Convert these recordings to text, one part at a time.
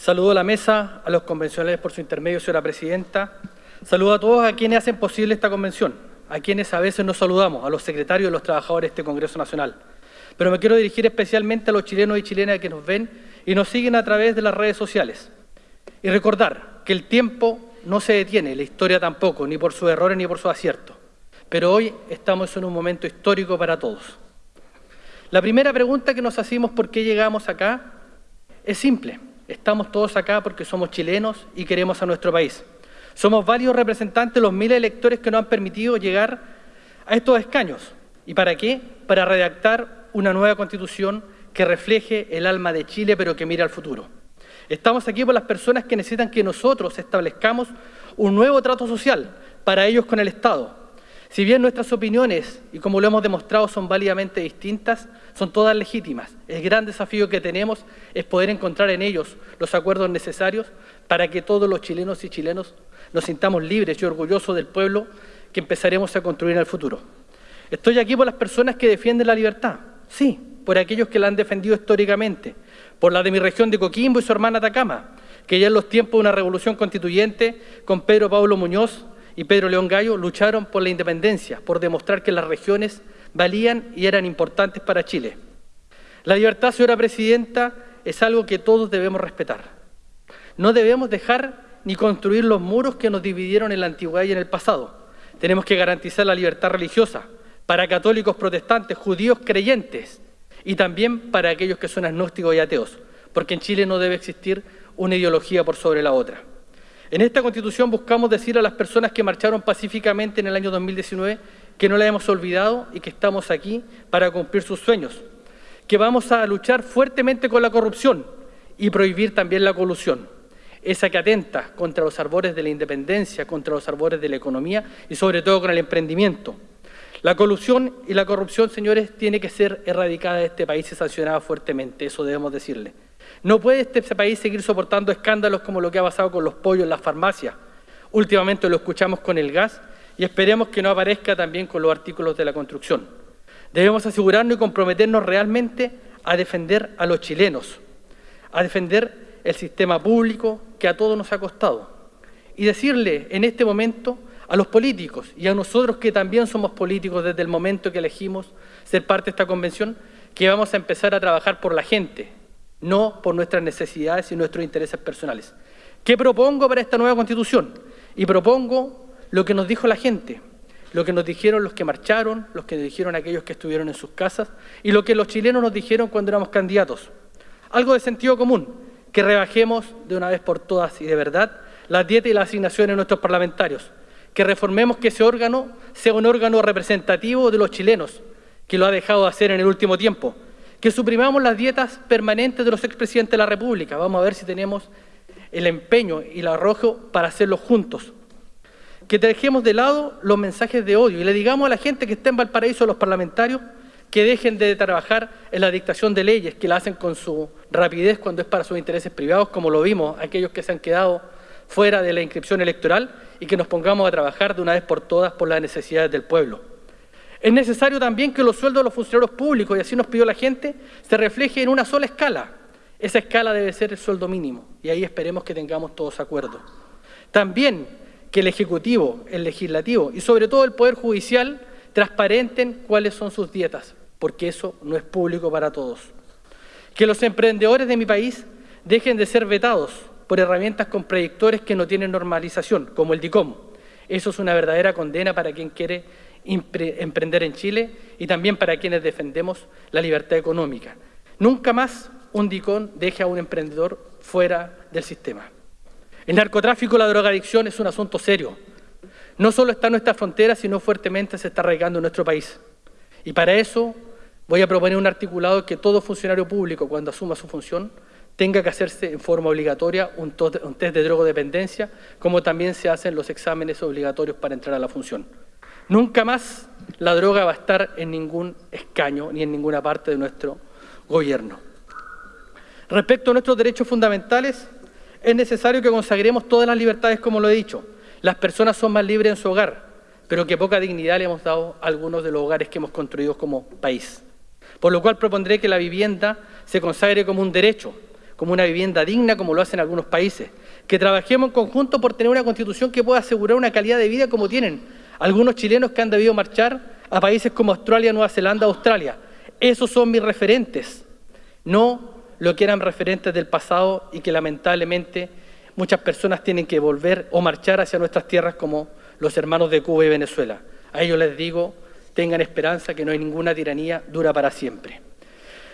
Saludo a la mesa, a los convencionales por su intermedio, señora presidenta. Saludo a todos a quienes hacen posible esta convención, a quienes a veces nos saludamos, a los secretarios y los trabajadores de este Congreso Nacional. Pero me quiero dirigir especialmente a los chilenos y chilenas que nos ven y nos siguen a través de las redes sociales. Y recordar que el tiempo no se detiene, la historia tampoco, ni por sus errores ni por sus aciertos. Pero hoy estamos en un momento histórico para todos. La primera pregunta que nos hacemos por qué llegamos acá es simple. Estamos todos acá porque somos chilenos y queremos a nuestro país. Somos varios representantes de los miles de electores que nos han permitido llegar a estos escaños. ¿Y para qué? Para redactar una nueva constitución que refleje el alma de Chile, pero que mire al futuro. Estamos aquí por las personas que necesitan que nosotros establezcamos un nuevo trato social para ellos con el Estado, si bien nuestras opiniones, y como lo hemos demostrado, son válidamente distintas, son todas legítimas. El gran desafío que tenemos es poder encontrar en ellos los acuerdos necesarios para que todos los chilenos y chilenos nos sintamos libres y orgullosos del pueblo que empezaremos a construir en el futuro. Estoy aquí por las personas que defienden la libertad, sí, por aquellos que la han defendido históricamente, por la de mi región de Coquimbo y su hermana Atacama, que ya en los tiempos de una revolución constituyente, con Pedro Pablo Muñoz, y Pedro León Gallo lucharon por la independencia, por demostrar que las regiones valían y eran importantes para Chile. La libertad, señora Presidenta, es algo que todos debemos respetar. No debemos dejar ni construir los muros que nos dividieron en la antigüedad y en el pasado. Tenemos que garantizar la libertad religiosa para católicos, protestantes, judíos, creyentes y también para aquellos que son agnósticos y ateos, porque en Chile no debe existir una ideología por sobre la otra. En esta Constitución buscamos decir a las personas que marcharon pacíficamente en el año 2019 que no la hemos olvidado y que estamos aquí para cumplir sus sueños, que vamos a luchar fuertemente con la corrupción y prohibir también la colusión, esa que atenta contra los arbores de la independencia, contra los arbores de la economía y sobre todo con el emprendimiento. La colusión y la corrupción, señores, tiene que ser erradicada de este país y sancionada fuertemente, eso debemos decirle. No puede este país seguir soportando escándalos como lo que ha pasado con los pollos en las farmacias. Últimamente lo escuchamos con el gas y esperemos que no aparezca también con los artículos de la construcción. Debemos asegurarnos y comprometernos realmente a defender a los chilenos, a defender el sistema público que a todos nos ha costado y decirle en este momento a los políticos y a nosotros que también somos políticos desde el momento que elegimos ser parte de esta convención, que vamos a empezar a trabajar por la gente, no por nuestras necesidades y nuestros intereses personales. ¿Qué propongo para esta nueva Constitución? Y propongo lo que nos dijo la gente, lo que nos dijeron los que marcharon, los que nos dijeron aquellos que estuvieron en sus casas y lo que los chilenos nos dijeron cuando éramos candidatos. Algo de sentido común, que rebajemos de una vez por todas y de verdad las dietas y las asignaciones de nuestros parlamentarios, que reformemos que ese órgano sea un órgano representativo de los chilenos, que lo ha dejado de hacer en el último tiempo, que suprimamos las dietas permanentes de los expresidentes de la República. Vamos a ver si tenemos el empeño y el arrojo para hacerlo juntos. Que dejemos de lado los mensajes de odio y le digamos a la gente que está en Valparaíso, a los parlamentarios, que dejen de trabajar en la dictación de leyes, que la hacen con su rapidez cuando es para sus intereses privados, como lo vimos, aquellos que se han quedado fuera de la inscripción electoral, y que nos pongamos a trabajar de una vez por todas por las necesidades del pueblo. Es necesario también que los sueldos de los funcionarios públicos, y así nos pidió la gente, se refleje en una sola escala. Esa escala debe ser el sueldo mínimo, y ahí esperemos que tengamos todos acuerdo. También que el Ejecutivo, el Legislativo y sobre todo el Poder Judicial transparenten cuáles son sus dietas, porque eso no es público para todos. Que los emprendedores de mi país dejen de ser vetados por herramientas con predictores que no tienen normalización, como el DICOM. Eso es una verdadera condena para quien quiere emprender en Chile y también para quienes defendemos la libertad económica. Nunca más un DICON deje a un emprendedor fuera del sistema. El narcotráfico, la drogadicción es un asunto serio. No solo está en nuestra frontera, sino fuertemente se está arraigando en nuestro país. Y para eso voy a proponer un articulado que todo funcionario público, cuando asuma su función, tenga que hacerse en forma obligatoria un, test de drogodependencia, como también se hacen los exámenes obligatorios para entrar a la función. Nunca más la droga va a estar en ningún escaño ni en ninguna parte de nuestro gobierno. Respecto a nuestros derechos fundamentales, es necesario que consagremos todas las libertades, como lo he dicho. Las personas son más libres en su hogar, pero que poca dignidad le hemos dado a algunos de los hogares que hemos construido como país. Por lo cual propondré que la vivienda se consagre como un derecho, como una vivienda digna como lo hacen algunos países, que trabajemos en conjunto por tener una constitución que pueda asegurar una calidad de vida como tienen algunos chilenos que han debido marchar a países como Australia, Nueva Zelanda, Australia. Esos son mis referentes, no lo que eran referentes del pasado y que lamentablemente muchas personas tienen que volver o marchar hacia nuestras tierras como los hermanos de Cuba y Venezuela. A ellos les digo, tengan esperanza que no hay ninguna tiranía dura para siempre.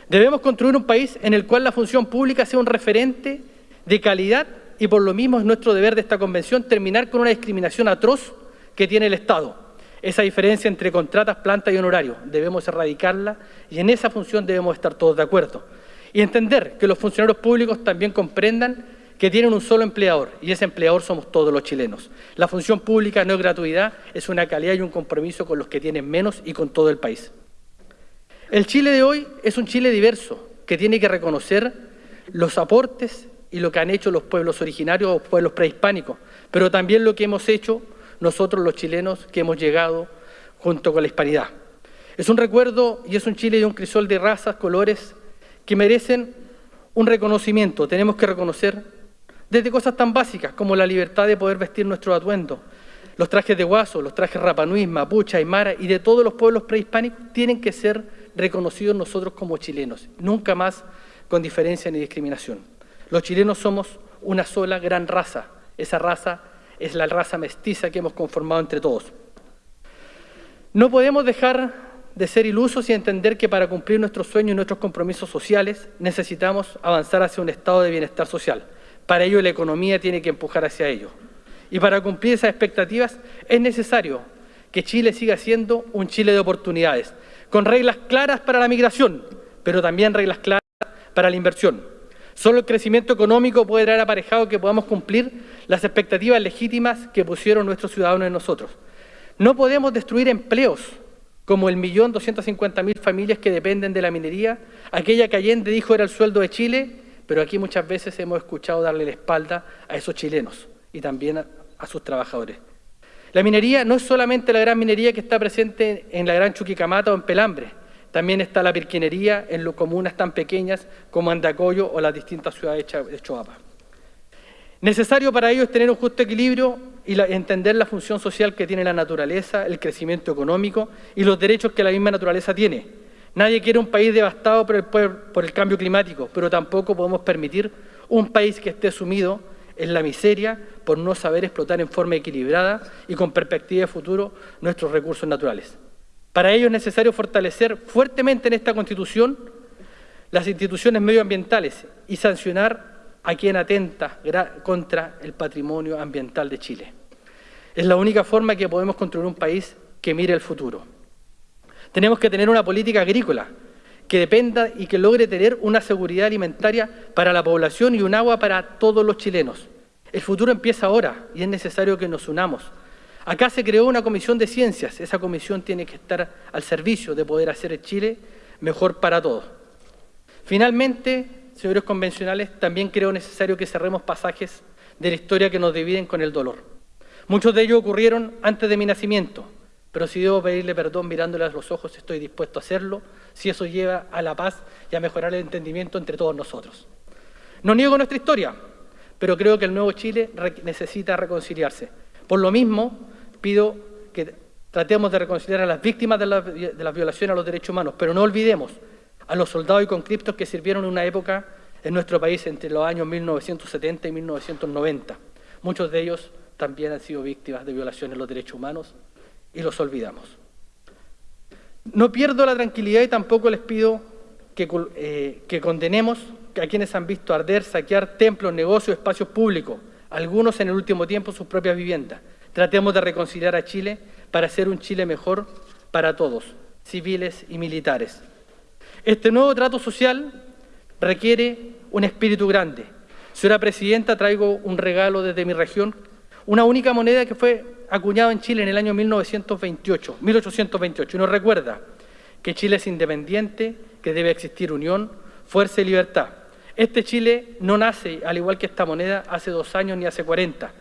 Debemos construir un país en el cual la función pública sea un referente de calidad y por lo mismo es nuestro deber de esta convención terminar con una discriminación atroz que tiene el Estado. Esa diferencia entre contratas, planta y honorario, debemos erradicarla y en esa función debemos estar todos de acuerdo. Y entender que los funcionarios públicos también comprendan que tienen un solo empleador y ese empleador somos todos los chilenos. La función pública no es gratuidad, es una calidad y un compromiso con los que tienen menos y con todo el país. El Chile de hoy es un Chile diverso que tiene que reconocer los aportes y lo que han hecho los pueblos originarios o pueblos prehispánicos, pero también lo que hemos hecho nosotros los chilenos que hemos llegado junto con la hispanidad. Es un recuerdo y es un Chile de un crisol de razas, colores, que merecen un reconocimiento. Tenemos que reconocer desde cosas tan básicas como la libertad de poder vestir nuestro atuendo. Los trajes de guaso, los trajes rapanui, mapuche, aymara y de todos los pueblos prehispánicos tienen que ser reconocidos nosotros como chilenos, nunca más con diferencia ni discriminación. Los chilenos somos una sola gran raza, esa raza es la raza mestiza que hemos conformado entre todos. No podemos dejar de ser ilusos y entender que para cumplir nuestros sueños y nuestros compromisos sociales necesitamos avanzar hacia un estado de bienestar social. Para ello la economía tiene que empujar hacia ello. Y para cumplir esas expectativas es necesario que Chile siga siendo un Chile de oportunidades, con reglas claras para la migración, pero también reglas claras para la inversión. Solo el crecimiento económico puede traer aparejado que podamos cumplir las expectativas legítimas que pusieron nuestros ciudadanos en nosotros. No podemos destruir empleos como el millón doscientos cincuenta mil familias que dependen de la minería, aquella que Allende dijo era el sueldo de Chile, pero aquí muchas veces hemos escuchado darle la espalda a esos chilenos y también a, a sus trabajadores. La minería no es solamente la gran minería que está presente en la Gran Chuquicamata o en Pelambre, también está la pirquinería en las comunas tan pequeñas como Andacoyo o las distintas ciudades de Choapa. Necesario para ello es tener un justo equilibrio y entender la función social que tiene la naturaleza, el crecimiento económico y los derechos que la misma naturaleza tiene. Nadie quiere un país devastado por el cambio climático, pero tampoco podemos permitir un país que esté sumido en la miseria por no saber explotar en forma equilibrada y con perspectiva de futuro nuestros recursos naturales. Para ello es necesario fortalecer fuertemente en esta Constitución las instituciones medioambientales y sancionar a quien atenta contra el patrimonio ambiental de Chile. Es la única forma que podemos construir un país que mire el futuro. Tenemos que tener una política agrícola que dependa y que logre tener una seguridad alimentaria para la población y un agua para todos los chilenos. El futuro empieza ahora y es necesario que nos unamos. Acá se creó una comisión de ciencias. Esa comisión tiene que estar al servicio de poder hacer Chile mejor para todos. Finalmente, señores convencionales, también creo necesario que cerremos pasajes de la historia que nos dividen con el dolor. Muchos de ellos ocurrieron antes de mi nacimiento, pero si debo pedirle perdón mirándole a los ojos, estoy dispuesto a hacerlo, si eso lleva a la paz y a mejorar el entendimiento entre todos nosotros. No niego nuestra historia, pero creo que el nuevo Chile necesita reconciliarse. Por lo mismo, pido que tratemos de reconciliar a las víctimas de, de las violaciones a los derechos humanos, pero no olvidemos a los soldados y conscriptos que sirvieron en una época en nuestro país entre los años 1970 y 1990. Muchos de ellos también han sido víctimas de violaciones a los derechos humanos y los olvidamos. No pierdo la tranquilidad y tampoco les pido que, eh, que condenemos a quienes han visto arder, saquear templos, negocios, espacios públicos, algunos en el último tiempo sus propias viviendas. Tratemos de reconciliar a Chile para hacer un Chile mejor para todos, civiles y militares. Este nuevo trato social requiere un espíritu grande. Señora Presidenta, traigo un regalo desde mi región, una única moneda que fue acuñada en Chile en el año 1928, 1828, y nos recuerda que Chile es independiente, que debe existir unión, fuerza y libertad. Este Chile no nace, al igual que esta moneda, hace dos años ni hace cuarenta,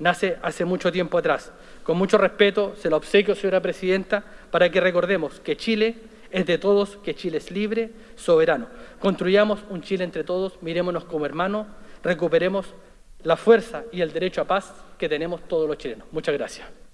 nace hace mucho tiempo atrás. Con mucho respeto, se lo obsequio, señora Presidenta, para que recordemos que Chile es de todos que Chile es libre, soberano. Construyamos un Chile entre todos, mirémonos como hermanos, recuperemos la fuerza y el derecho a paz que tenemos todos los chilenos. Muchas gracias.